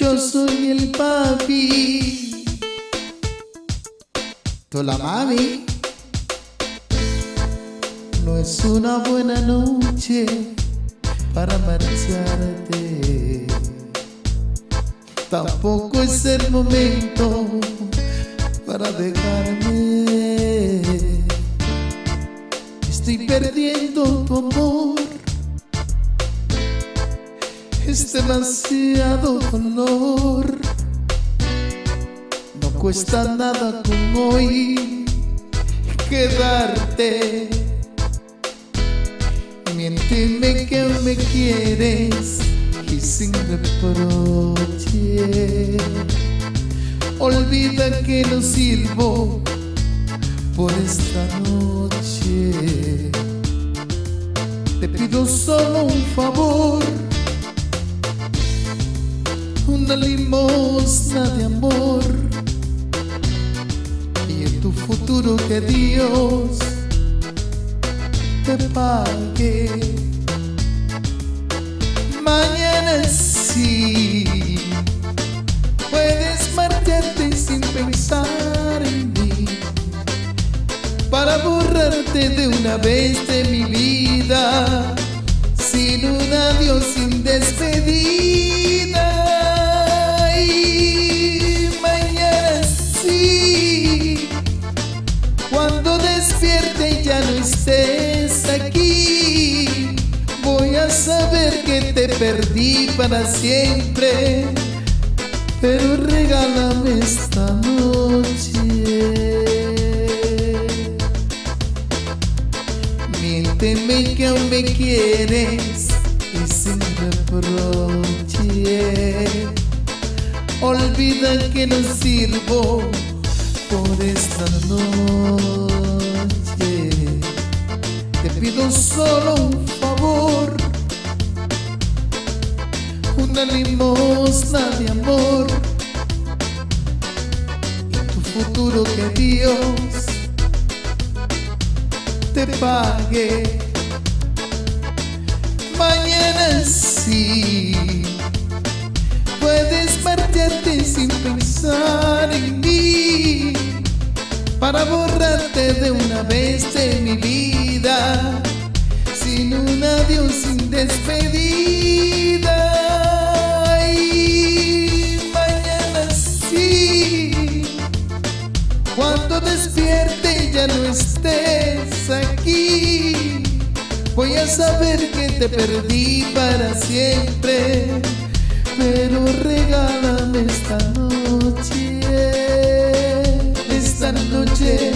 Yo soy el papi. Tú la mami. No es una buena noche para marcharte. Tampoco es el momento para dejarme. Estoy perdiendo tu amor. Demasiado dolor. No cuesta nada con hoy quedarte. Miénteme que me quieres y sin reproche. Olvida que no sirvo por esta noche. Limosna de amor. Y en tu futuro que Dios te pague. Mañana sí puedes marcharte sin pensar en mí. Para borrarte de una vez de mi vida saber que te perdí para siempre, pero regálame esta noche. Miénteme que aún me quieres y sin reproche. Olvida que no sirvo por esta noche. Te pido solo un favor, una limosna de amor y tu futuro que Dios te pague. Mañana sí puedes marcharte sin pensar en mí para borrarte de una vez de mi vida sin un adiós, sin despedida. Voy saber que te perdí para siempre, pero regálame esta noche, esta noche,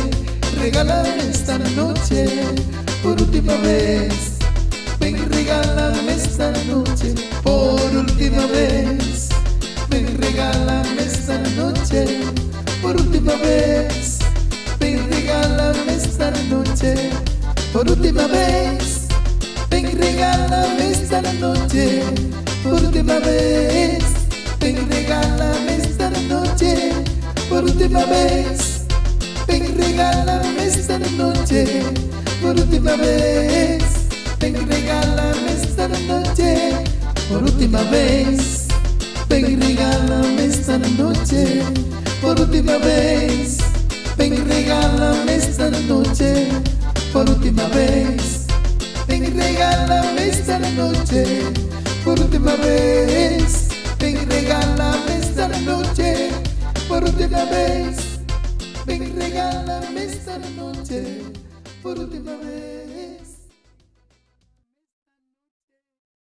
regálame esta noche, por última vez, ven regálame esta noche, por última vez, ven regálame esta noche, por última vez, ven regálame esta noche, por última vez, ven regálame esta noche, por última vez, ven regálame esta noche, por última vez, ven regálame esta noche, por última vez, ven regálame esta noche, por última vez, ven regálame esta noche, regálame esta noche, por última vez.